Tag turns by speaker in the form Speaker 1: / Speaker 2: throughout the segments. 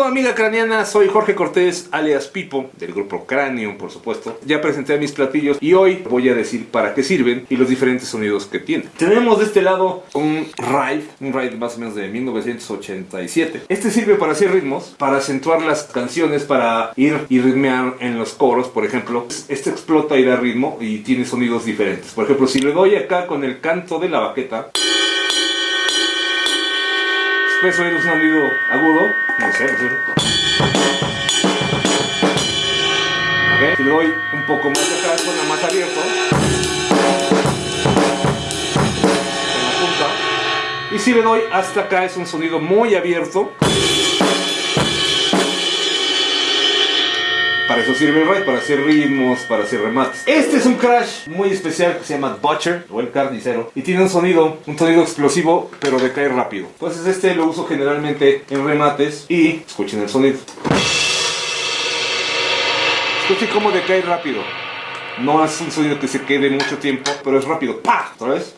Speaker 1: amigo, amiga craniana, soy Jorge Cortés, alias Pipo, del grupo Cranium, por supuesto. Ya presenté mis platillos y hoy voy a decir para qué sirven y los diferentes sonidos que tienen. Tenemos de este lado un ride, un ride más o menos de 1987. Este sirve para hacer ritmos, para acentuar las canciones, para ir y ritmear en los coros, por ejemplo. Este explota y da ritmo y tiene sonidos diferentes. Por ejemplo, si le doy acá con el canto de la baqueta, después oír un sonido agudo, si le doy un poco más acá, suena más abierto. La. Y si le doy hasta acá, es un sonido muy abierto. Para eso sirve el para hacer ritmos, para hacer remates. Este es un crash muy especial que se llama Butcher o el carnicero y tiene un sonido, un sonido explosivo, pero decae rápido. Entonces este lo uso generalmente en remates y escuchen el sonido. Escuchen cómo decae rápido. No es un sonido que se quede mucho tiempo, pero es rápido. ¡Pah! ¿Otra vez?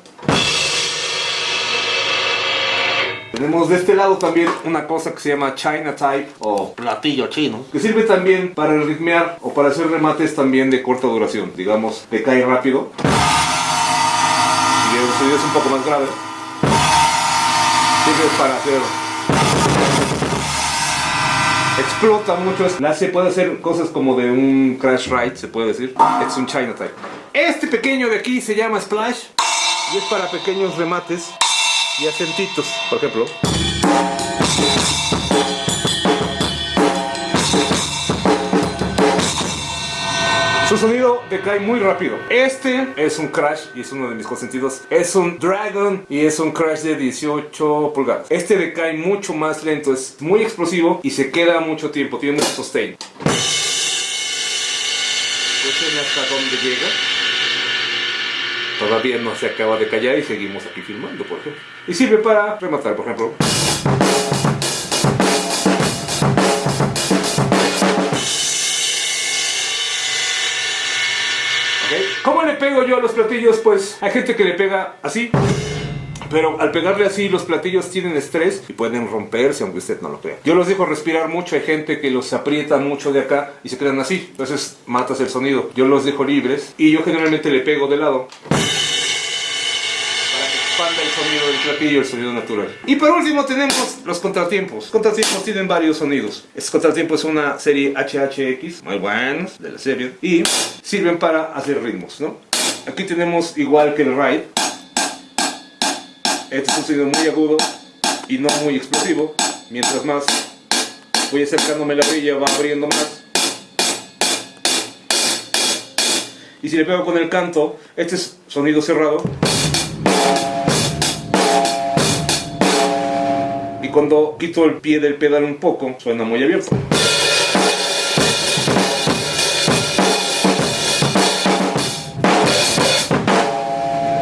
Speaker 1: Tenemos de este lado también una cosa que se llama China Type o platillo chino, que sirve también para ritmear o para hacer remates también de corta duración, digamos, decae rápido. Y el sonido es un poco más grave. Sirve para hacer explota mucho. La se puede hacer cosas como de un crash ride, se puede decir. Es un China Type. Este pequeño de aquí se llama Splash y es para pequeños remates y acentitos, por ejemplo. Su sonido decae muy rápido. Este es un crash y es uno de mis consentidos. Es un Dragon y es un crash de 18 pulgadas. Este decae mucho más lento, es muy explosivo y se queda mucho tiempo, tiene mucho sustain. Escuchen hasta dónde llega. Todavía no se acaba de callar y seguimos aquí filmando, por ejemplo. Y sirve para rematar, por ejemplo. ¿Cómo le pego yo a los platillos? Pues hay gente que le pega así. Pero al pegarle así, los platillos tienen estrés y pueden romperse, aunque usted no lo crea. Yo los dejo respirar mucho. Hay gente que los aprieta mucho de acá y se quedan así. Entonces matas el sonido. Yo los dejo libres y yo generalmente le pego de lado. Expanda el sonido del el sonido natural. Y por último tenemos los contratiempos. Contratiempos tienen varios sonidos. Este contratiempo es una serie HHX, muy buenos de la serie. Y sirven para hacer ritmos, ¿no? Aquí tenemos igual que el ride este es un sonido muy agudo y no muy explosivo. Mientras más voy acercándome la brilla va abriendo más. Y si le pego con el canto, este es sonido cerrado. Cuando quito el pie del pedal un poco, suena muy abierto.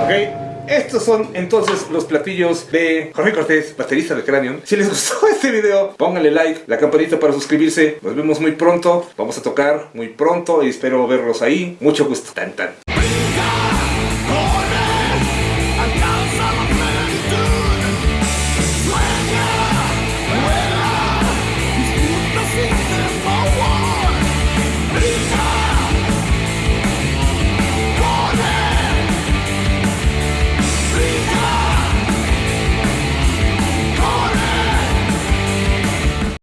Speaker 1: ¿Ok? Estos son entonces los platillos de Jorge Cortés, baterista de Cranion. Si les gustó este video, pónganle like, la campanita para suscribirse. Nos vemos muy pronto. Vamos a tocar muy pronto y espero verlos ahí. Mucho gusto. Tan tan.